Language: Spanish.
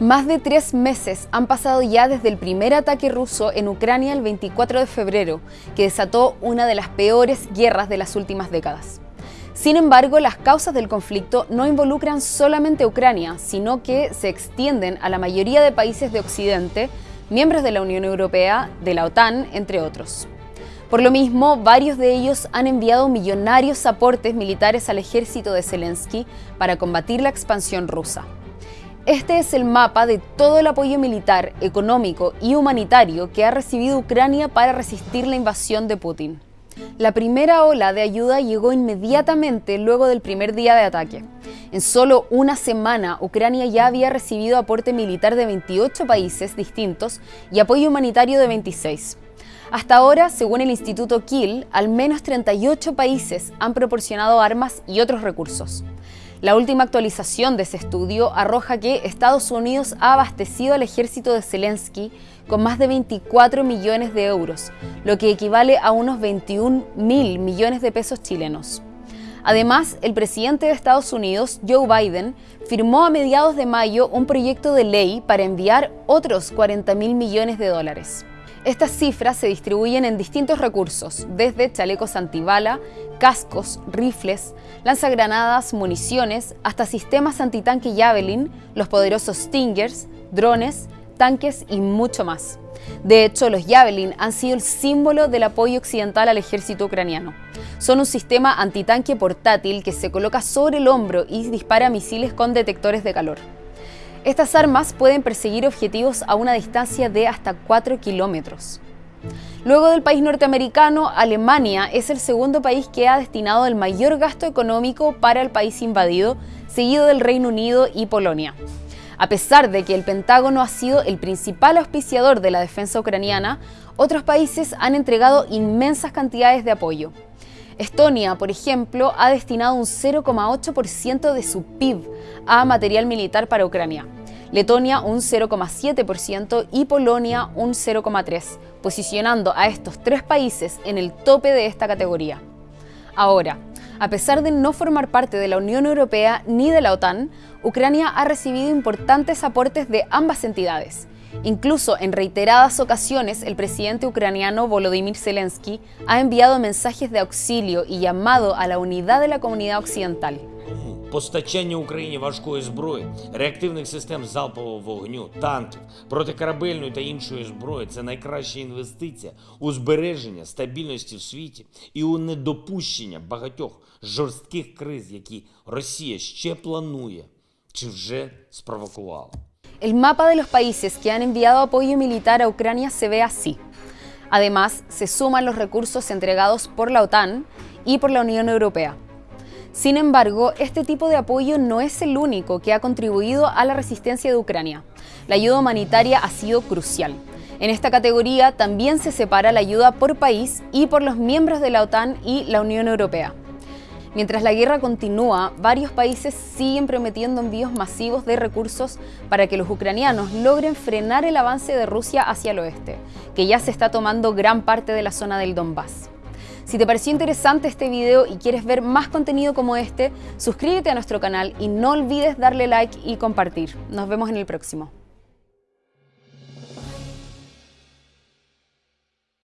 Más de tres meses han pasado ya desde el primer ataque ruso en Ucrania el 24 de febrero, que desató una de las peores guerras de las últimas décadas. Sin embargo, las causas del conflicto no involucran solamente a Ucrania, sino que se extienden a la mayoría de países de Occidente, miembros de la Unión Europea, de la OTAN, entre otros. Por lo mismo, varios de ellos han enviado millonarios aportes militares al ejército de Zelensky para combatir la expansión rusa. Este es el mapa de todo el apoyo militar, económico y humanitario que ha recibido Ucrania para resistir la invasión de Putin. La primera ola de ayuda llegó inmediatamente luego del primer día de ataque. En solo una semana, Ucrania ya había recibido aporte militar de 28 países distintos y apoyo humanitario de 26. Hasta ahora, según el Instituto Kiel, al menos 38 países han proporcionado armas y otros recursos. La última actualización de ese estudio arroja que Estados Unidos ha abastecido al ejército de Zelensky con más de 24 millones de euros, lo que equivale a unos 21 mil millones de pesos chilenos. Además, el presidente de Estados Unidos, Joe Biden, firmó a mediados de mayo un proyecto de ley para enviar otros 40 mil millones de dólares. Estas cifras se distribuyen en distintos recursos, desde chalecos antibala, cascos, rifles, lanzagranadas, municiones, hasta sistemas antitanque Javelin, los poderosos Stingers, drones, tanques y mucho más. De hecho, los Javelin han sido el símbolo del apoyo occidental al ejército ucraniano. Son un sistema antitanque portátil que se coloca sobre el hombro y dispara misiles con detectores de calor. Estas armas pueden perseguir objetivos a una distancia de hasta 4 kilómetros. Luego del país norteamericano, Alemania es el segundo país que ha destinado el mayor gasto económico para el país invadido, seguido del Reino Unido y Polonia. A pesar de que el Pentágono ha sido el principal auspiciador de la defensa ucraniana, otros países han entregado inmensas cantidades de apoyo. Estonia, por ejemplo, ha destinado un 0,8% de su PIB a material militar para Ucrania. Letonia un 0,7% y Polonia un 0,3%, posicionando a estos tres países en el tope de esta categoría. Ahora, a pesar de no formar parte de la Unión Europea ni de la OTAN, Ucrania ha recibido importantes aportes de ambas entidades. Incluso en reiteradas ocasiones, el presidente ucraniano Volodymyr Zelensky ha enviado mensajes de auxilio y llamado a la unidad de la comunidad occidental. Постачання Україні важкої зброї, реактивних систем залпового вогню, танків, протикорабельної та іншої зброї це найкраща інвестиція у збереження стабільності в світі і у недопущення багатьох жорстких криз, які Росія ще планує чи вже спровокувала. El mapa de los países que han enviado apoyo militar a Ucrania se ve así. Además, se suman los recursos entregados por la OTAN y por la Unión Europea. Sin embargo, este tipo de apoyo no es el único que ha contribuido a la resistencia de Ucrania. La ayuda humanitaria ha sido crucial. En esta categoría también se separa la ayuda por país y por los miembros de la OTAN y la Unión Europea. Mientras la guerra continúa, varios países siguen prometiendo envíos masivos de recursos para que los ucranianos logren frenar el avance de Rusia hacia el oeste, que ya se está tomando gran parte de la zona del Donbass. Si te pareció interesante este video y quieres ver más contenido como este, suscríbete a nuestro canal y no olvides darle like y compartir. Nos vemos en el próximo.